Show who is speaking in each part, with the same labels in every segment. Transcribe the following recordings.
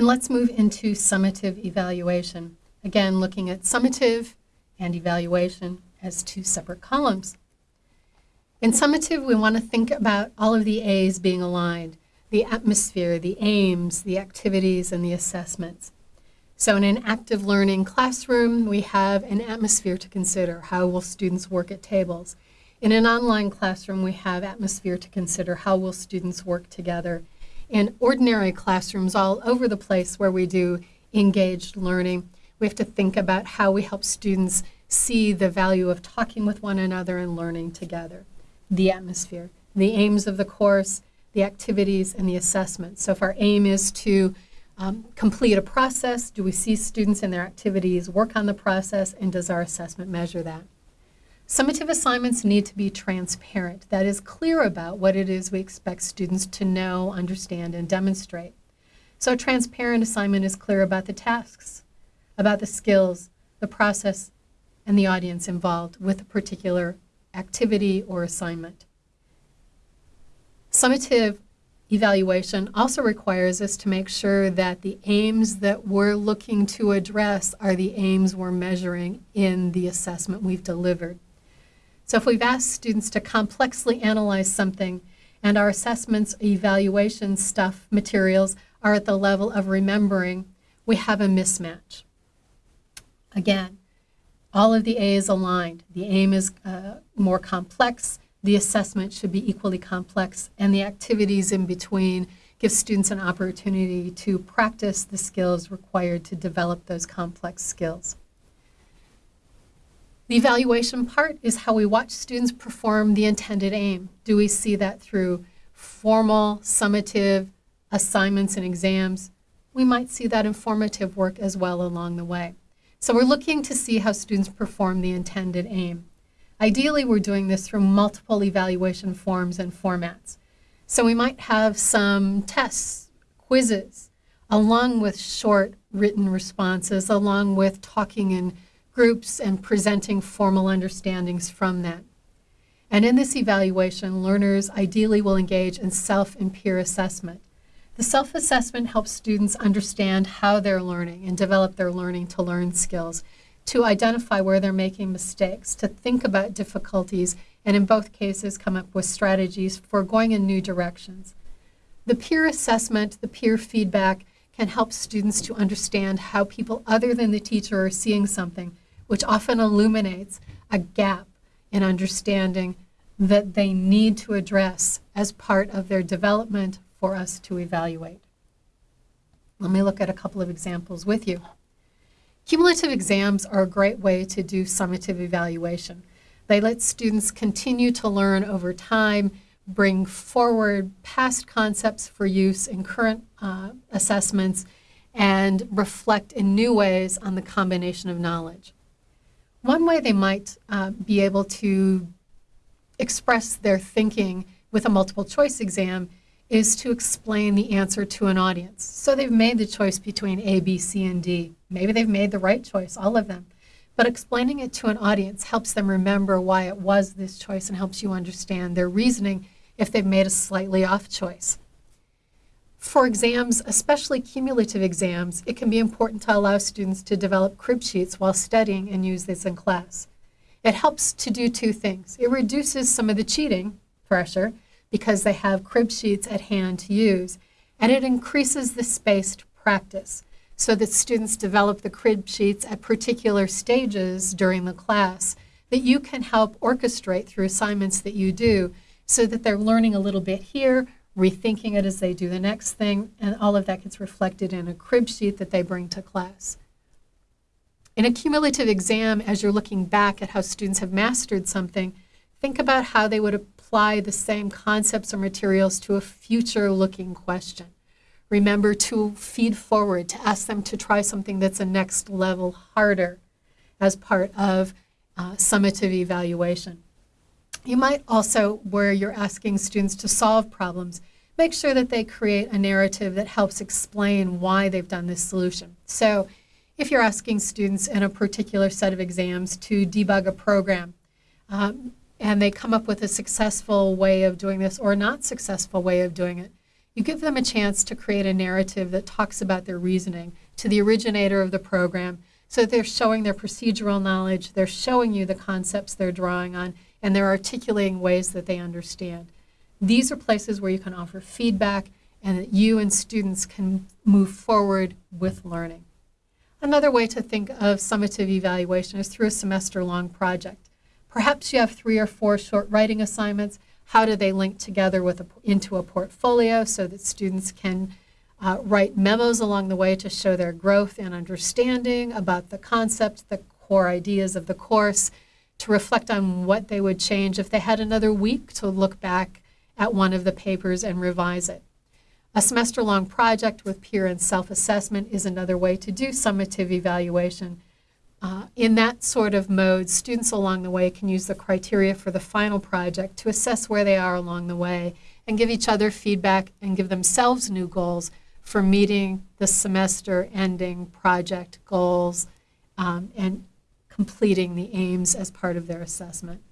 Speaker 1: And let's move into summative evaluation. Again, looking at summative and evaluation as two separate columns. In summative, we want to think about all of the A's being aligned, the atmosphere, the aims, the activities, and the assessments. So in an active learning classroom, we have an atmosphere to consider. How will students work at tables? In an online classroom, we have atmosphere to consider. How will students work together? In ordinary classrooms all over the place where we do engaged learning, we have to think about how we help students see the value of talking with one another and learning together. The atmosphere, the aims of the course, the activities, and the assessments. So if our aim is to um, complete a process, do we see students in their activities work on the process, and does our assessment measure that? Summative assignments need to be transparent, that is clear about what it is we expect students to know, understand, and demonstrate. So a transparent assignment is clear about the tasks, about the skills, the process, and the audience involved with a particular activity or assignment. Summative evaluation also requires us to make sure that the aims that we're looking to address are the aims we're measuring in the assessment we've delivered. So if we've asked students to complexly analyze something and our assessments, evaluation stuff, materials are at the level of remembering, we have a mismatch. Again, all of the A's aligned. The aim is uh, more complex, the assessment should be equally complex, and the activities in between give students an opportunity to practice the skills required to develop those complex skills. The evaluation part is how we watch students perform the intended aim. Do we see that through formal, summative assignments and exams? We might see that informative work as well along the way. So we're looking to see how students perform the intended aim. Ideally, we're doing this through multiple evaluation forms and formats. So we might have some tests, quizzes, along with short written responses, along with talking in groups and presenting formal understandings from that. And in this evaluation, learners ideally will engage in self and peer assessment. The self-assessment helps students understand how they're learning and develop their learning to learn skills, to identify where they're making mistakes, to think about difficulties, and in both cases come up with strategies for going in new directions. The peer assessment, the peer feedback, can help students to understand how people other than the teacher are seeing something which often illuminates a gap in understanding that they need to address as part of their development for us to evaluate. Let me look at a couple of examples with you. Cumulative exams are a great way to do summative evaluation. They let students continue to learn over time, bring forward past concepts for use in current uh, assessments, and reflect in new ways on the combination of knowledge. One way they might uh, be able to express their thinking with a multiple choice exam is to explain the answer to an audience. So they've made the choice between A, B, C, and D. Maybe they've made the right choice, all of them. But explaining it to an audience helps them remember why it was this choice and helps you understand their reasoning if they've made a slightly off choice. For exams, especially cumulative exams, it can be important to allow students to develop crib sheets while studying and use this in class. It helps to do two things. It reduces some of the cheating pressure because they have crib sheets at hand to use, and it increases the spaced practice so that students develop the crib sheets at particular stages during the class that you can help orchestrate through assignments that you do so that they're learning a little bit here, rethinking it as they do the next thing, and all of that gets reflected in a crib sheet that they bring to class. In a cumulative exam, as you're looking back at how students have mastered something, think about how they would apply the same concepts or materials to a future-looking question. Remember to feed forward, to ask them to try something that's a next level harder as part of uh, summative evaluation. You might also, where you're asking students to solve problems, make sure that they create a narrative that helps explain why they've done this solution. So if you're asking students in a particular set of exams to debug a program, um, and they come up with a successful way of doing this or a not successful way of doing it, You give them a chance to create a narrative that talks about their reasoning to the originator of the program so they're showing their procedural knowledge, they're showing you the concepts they're drawing on, and they're articulating ways that they understand. These are places where you can offer feedback and that you and students can move forward with learning. Another way to think of summative evaluation is through a semester-long project. Perhaps you have three or four short writing assignments. How do they link together with a, into a portfolio so that students can uh, write memos along the way to show their growth and understanding about the concept, the core ideas of the course, to reflect on what they would change if they had another week to look back at one of the papers and revise it. A semester-long project with peer and self-assessment is another way to do summative evaluation. Uh, in that sort of mode, students along the way can use the criteria for the final project to assess where they are along the way and give each other feedback and give themselves new goals for meeting the semester ending project goals um, and completing the aims as part of their assessment.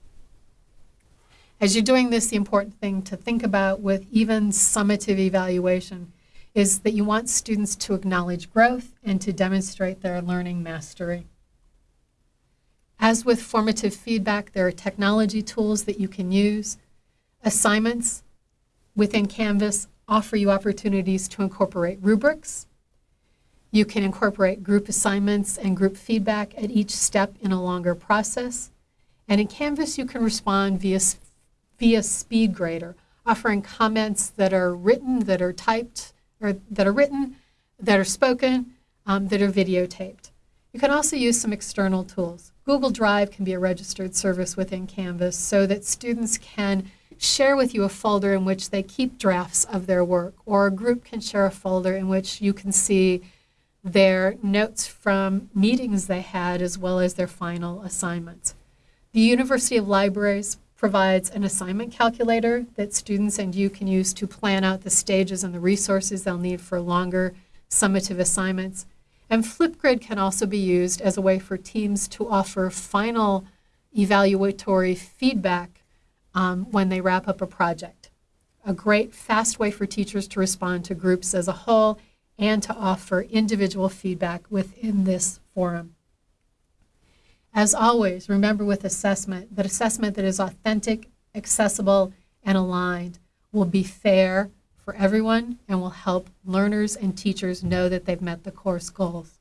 Speaker 1: As you're doing this, the important thing to think about with even summative evaluation is that you want students to acknowledge growth and to demonstrate their learning mastery. As with formative feedback, there are technology tools that you can use. Assignments within Canvas offer you opportunities to incorporate rubrics. You can incorporate group assignments and group feedback at each step in a longer process. And in Canvas, you can respond via, via SpeedGrader, offering comments that are written, that are typed, or that are written, that are spoken, um, that are videotaped. You can also use some external tools. Google Drive can be a registered service within Canvas so that students can share with you a folder in which they keep drafts of their work, or a group can share a folder in which you can see their notes from meetings they had as well as their final assignments. The University of Libraries provides an assignment calculator that students and you can use to plan out the stages and the resources they'll need for longer summative assignments. And Flipgrid can also be used as a way for teams to offer final evaluatory feedback um, when they wrap up a project. A great fast way for teachers to respond to groups as a whole and to offer individual feedback within this forum. As always, remember with assessment that assessment that is authentic, accessible, and aligned will be fair for everyone and will help learners and teachers know that they've met the course goals.